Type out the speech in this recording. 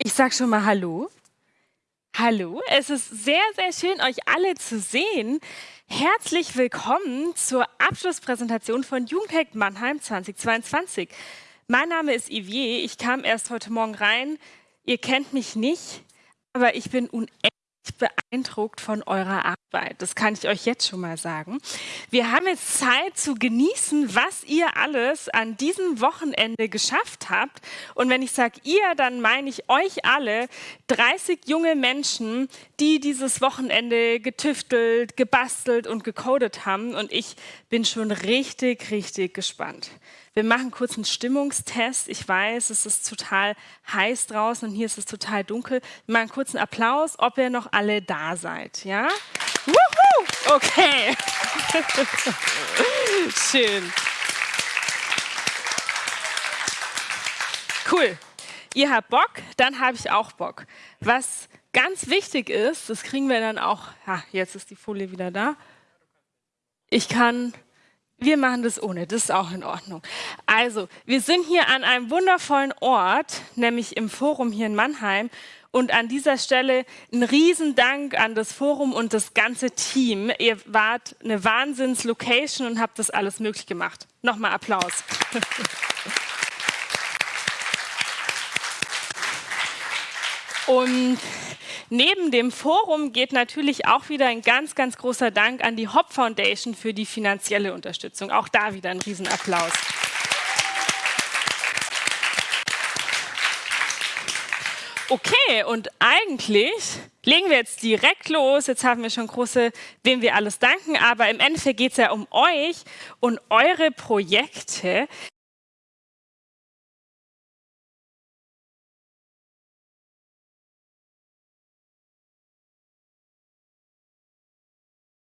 Ich sage schon mal Hallo. Hallo, es ist sehr, sehr schön, euch alle zu sehen. Herzlich willkommen zur Abschlusspräsentation von Jugendhack Mannheim 2022. Mein Name ist Yvier, ich kam erst heute Morgen rein. Ihr kennt mich nicht, aber ich bin unendlich beeindruckt von eurer Arbeit. Das kann ich euch jetzt schon mal sagen. Wir haben jetzt Zeit zu genießen, was ihr alles an diesem Wochenende geschafft habt. Und wenn ich sage ihr, dann meine ich euch alle, 30 junge Menschen, die dieses Wochenende getüftelt, gebastelt und gecodet haben. Und ich bin schon richtig, richtig gespannt. Wir machen kurz einen Stimmungstest. Ich weiß, es ist total heiß draußen und hier ist es total dunkel. Wir machen kurz einen Applaus, ob ihr noch alle da seid. Ja? Wuhu! Okay. Schön. Cool. Ihr habt Bock, dann habe ich auch Bock. Was ganz wichtig ist, das kriegen wir dann auch, ja, jetzt ist die Folie wieder da. Ich kann wir machen das ohne, das ist auch in Ordnung. Also, wir sind hier an einem wundervollen Ort, nämlich im Forum hier in Mannheim. Und an dieser Stelle ein Riesendank an das Forum und das ganze Team. Ihr wart eine Wahnsinns-Location und habt das alles möglich gemacht. Nochmal Applaus. Und neben dem Forum geht natürlich auch wieder ein ganz, ganz großer Dank an die Hop Foundation für die finanzielle Unterstützung. Auch da wieder ein Riesenapplaus. Okay, und eigentlich legen wir jetzt direkt los. Jetzt haben wir schon große, wem wir alles danken, aber im Endeffekt geht es ja um euch und eure Projekte.